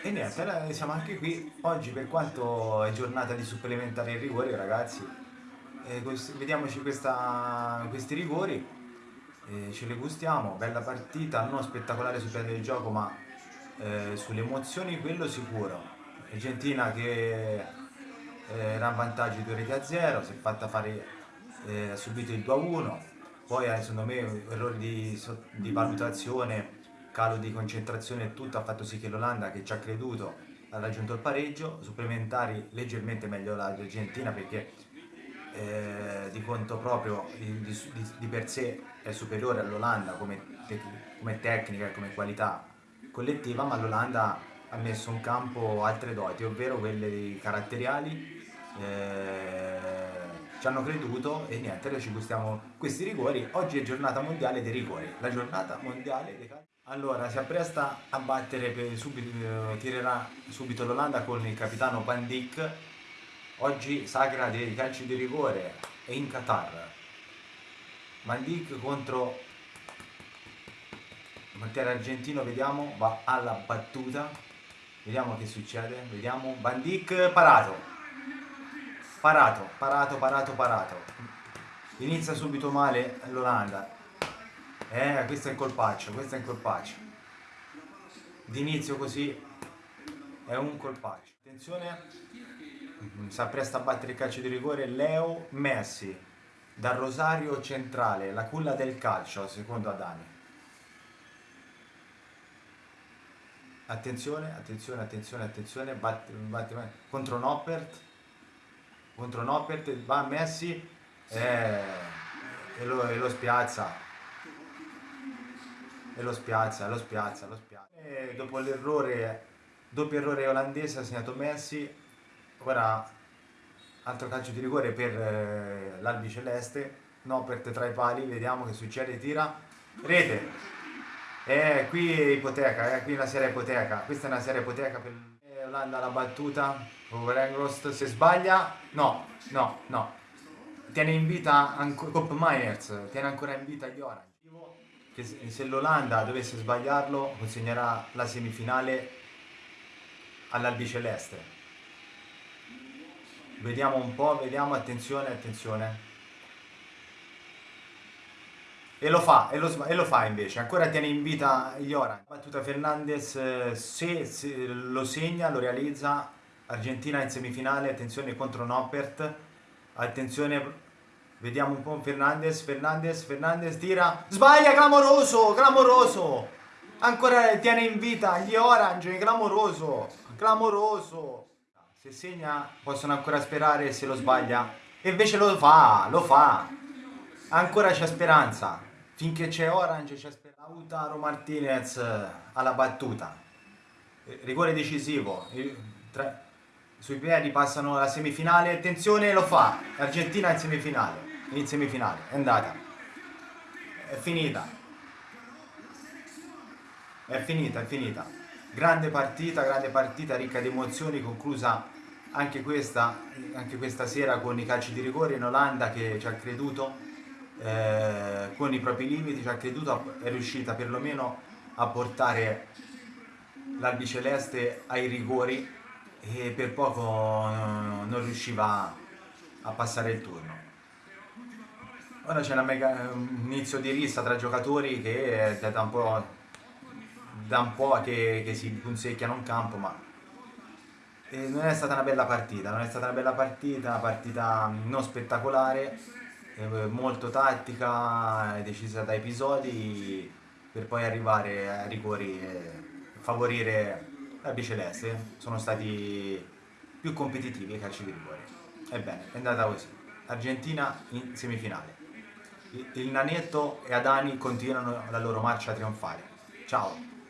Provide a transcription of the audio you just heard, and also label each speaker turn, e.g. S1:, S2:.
S1: E niente, siamo anche qui. Oggi per quanto è giornata di supplementare i rigori, ragazzi, eh, vediamoci questa, questi rigori, eh, ce li gustiamo, bella partita, non spettacolare sul piano del gioco, ma eh, sulle emozioni quello sicuro. Argentina che eh, era in vantaggio di 2 reti a 0, si è fatta fare, eh, ha subito il 2 a 1, poi eh, secondo me errori di, di valutazione calo di concentrazione e tutto ha fatto sì che l'Olanda che ci ha creduto ha raggiunto il pareggio, supplementari leggermente meglio l'Argentina perché eh, di conto proprio di, di, di, per sé è superiore all'Olanda come, te, come, tecnica e come qualità collettiva, ma l'Olanda ha messo in campo altre doti, ovvero quelle caratteriali, eh, ci hanno creduto e niente, noi ci gustiamo questi rigori. Oggi è giornata mondiale dei rigori, la giornata mondiale dei calci. Allora, si appresta a battere, subito, tirerà subito l'Olanda con il capitano Pandic. Oggi sagra dei calci di rigore è in Qatar. Pandic contro il portiere argentino, vediamo, va alla battuta. Vediamo che succede, vediamo. Bandic parato. Parato, parato, parato, parato. Inizia subito male l'Olanda eh, questo è un colpaccio, questo è un colpaccio. D'inizio così è un colpaccio. Attenzione, si appresta a battere il calcio di rigore Leo Messi, dal Rosario Centrale, la culla del calcio, secondo Adani. Attenzione, attenzione, attenzione, attenzione, batte, batte, batte. contro Noppert, contro Noppert, va Messi eh, e, lo, e lo spiazza e lo spiazza, lo spiazza, lo spiazza. E dopo l'errore, doppio errore olandese ha segnato Messi, ora altro calcio di rigore per eh, l'Albi Celeste, no per tra i pali, vediamo che succede, tira, rete. E qui è ipoteca, eh, qui è una serie ipoteca, questa è una serie ipoteca per eh, Olanda la battuta, Overengrost se sbaglia, no, no, no, tiene in vita Cop Miners, tiene ancora in vita gli Orange che se l'Olanda dovesse sbagliarlo consegnerà la semifinale all'albiceleste. Vediamo un po', vediamo, attenzione, attenzione. E lo fa, e lo, e lo fa invece, ancora tiene in vita gli Orange. Battuta Fernandez, se, se lo segna, lo realizza, Argentina in semifinale, attenzione contro Noppert, attenzione Vediamo un po' Fernandez, Fernandez, Fernandez tira, sbaglia, clamoroso, clamoroso. Ancora tiene in vita gli Orange, clamoroso, clamoroso. Se segna possono ancora sperare se lo sbaglia. E invece lo fa, lo fa. Ancora c'è speranza. Finché c'è Orange c'è speranza. Lautaro Martinez alla battuta. Rigore decisivo. Sui piedi passano la semifinale. Attenzione, lo fa. Argentina in semifinale in semifinale, è andata, è finita, è finita, è finita. Grande partita, grande partita ricca di emozioni, conclusa anche questa, anche questa sera con i calci di rigore in Olanda che ci ha creduto, eh, con i propri limiti, ci ha creduto, è riuscita perlomeno a portare l'albiceleste ai rigori e per poco non riusciva a passare il turno. Ora c'è un inizio di rissa tra giocatori che è da un po', da un po che, che, si punzecchiano in campo, ma eh, non è stata una bella partita, non è stata una bella partita, una partita non spettacolare, eh, molto tattica, decisa da episodi, per poi arrivare a rigori e favorire la biceleste. Sono stati più competitivi i calci di rigore. Ebbene, è andata così. Argentina in semifinale il Nanetto e Adani continuano la loro marcia trionfale. Ciao!